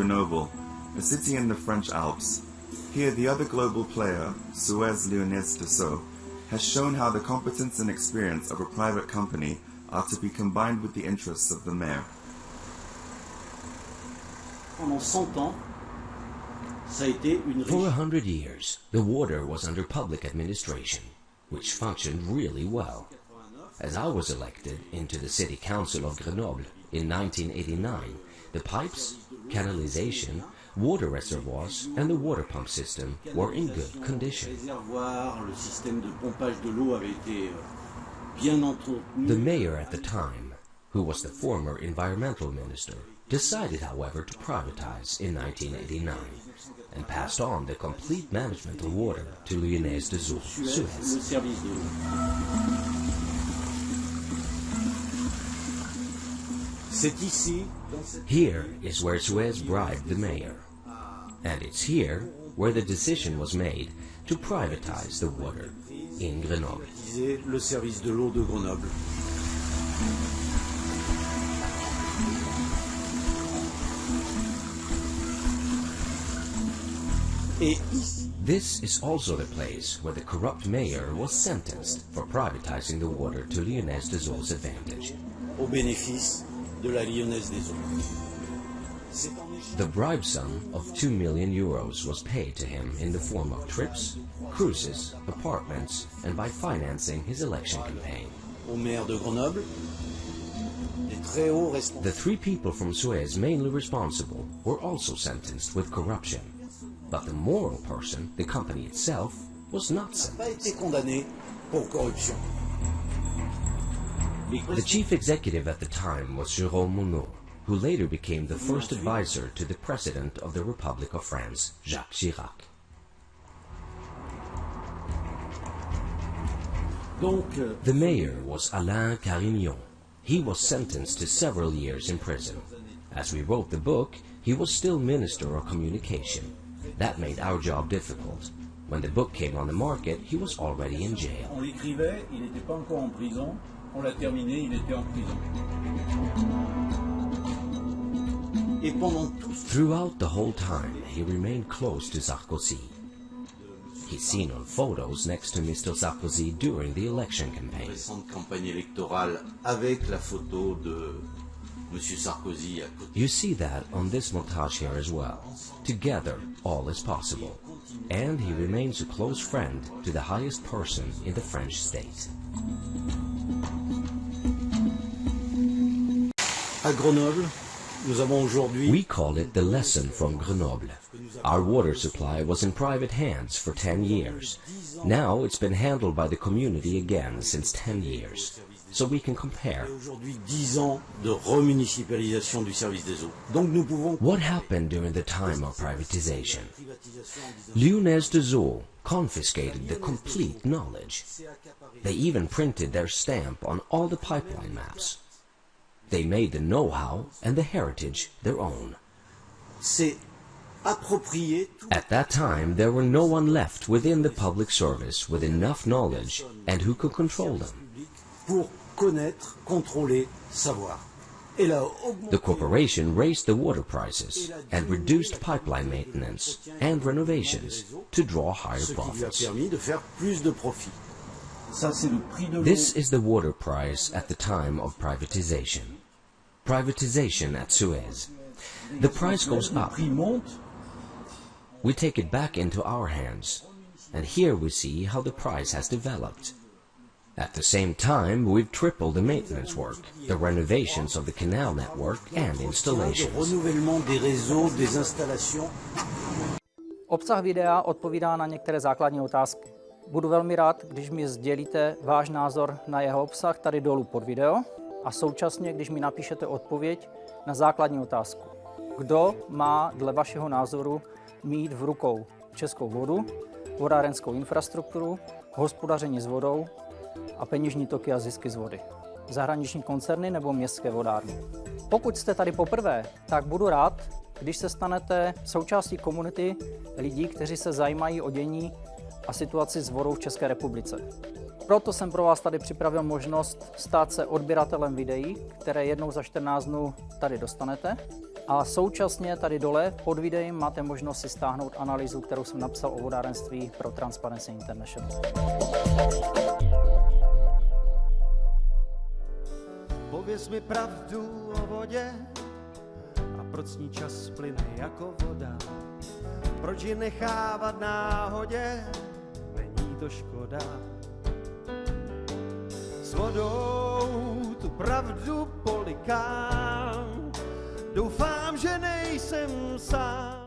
Grenoble, a city in the French Alps. Here, the other global player, Suez Lyonnaise des Eaux, has shown how the competence and experience of a private company are to be combined with the interests of the mayor. Pendant 100 ans, ça a été une For a hundred years, the water was under public administration, which functioned really well. As I was elected into the city council of Grenoble in 1989, the pipes, canalization, water reservoirs, and the water pump system were in good condition. The mayor at the time, who was the former environmental minister, decided, however, to privatize in 1989 and passed on the complete management of water to Lyonnaise des Eaux, Suez, Here is where Suez bribed the mayor. And it's here where the decision was made to privatize the water in Grenoble. disait le service de l'eau de Grenoble. Et ici, This is also the place where the corrupt mayor was sentenced for privatizing the water to Lyonnaise de advantage. au bénéfice de la Lyonnaise des eaux. C'est en Égypte The bribe sum of 2 million euros was paid to him in the form of trips, cruises, apartments, and by financing his election campaign. au maire de Grenoble, des très hauts responsables. The three people from Suez mainly responsible were also sentenced with corruption. But the moral person, the company itself, was not sentenced. The chief executive at the time was Jérôme Monod, who later became the first advisor to the President of the Republic of France, Jacques Chirac. Euh, The mayor was Alain Carignon. He was sentenced to several years in prison. As we wrote the book, he was still Minister of Communication. That made our job difficult. When the book came on the market, he was already in jail. On l'écrivait, il n'était pas encore en prison. L'a terminé, il était en prison. et pendant tout ce Throughout the whole time, he remained close to Sarkozy. He's seen on photos next to Mr. Sarkozy during the election campaign. récente campagne électorale avec la photo de M. Sarkozy à côté. You see that on this montage here as well. Together, all is possible. And he remains a close friend to the highest person in the French state. À Grenoble, nous avons aujourd'hui We call it the lesson from Grenoble. Our water supply was in private hands for 10 years. Now it's been handled by the community again since 10 years. So we can compare. aujourd'hui 10 ans de remunicipalisation du service des eaux. Donc nous pouvons What happened during the time of privatization? Lyonnaise des Eaux confiscated the complete knowledge. They even printed their stamp on all the pipeline maps. They made the know-how and the heritage their own. C'est approprié tout At that time, there were no one left within the public service with enough knowledge and who could control them. public pour connaître, contrôler, savoir. Et là, The corporation raised the water prices and reduced pipeline maintenance and renovations to draw higher ce qui lui a profits. permis de faire plus de profit. Ça, c'est le prix de l'eau. This is the water price at the time of privatization. Privatization at Suez. The price goes up. We take it back into our hands, and here we see how the price has developed. At the same time, we've tripled the maintenance work, the renovations of the canal network, and installations. Obsah videa odpovídá na některé základní otázky. Budu velmi rád, když mi sdělíte váš názor na jeho obsah tady dolů pod video a současně, když mi napíšete odpověď na základní otázku. Kdo má dle vašeho názoru mít v rukou českou vodu, vodárenskou infrastrukturu, hospodaření s vodou a peněžní toky a zisky z vody? Zahraniční koncerny nebo městské vodárny? Pokud jste tady poprvé, tak budu rád, když se stanete součástí komunity lidí, kteří se zajímají o dění a situaci s vodou v České republice. Proto jsem pro vás tady připravil možnost stát se odběratelem videí, které jednou za 14 dnů tady dostanete A současně tady dole pod videem máte možnost si stáhnout analýzu, kterou jsem napsal o vodárenství pro Transparency International. Pověz mi pravdu o vodě a proč ní čas plyne jako voda. Proč ji nechávat náhodě, není to škoda. S vodou tu pravdu polikám, doufám, že nejsem sám.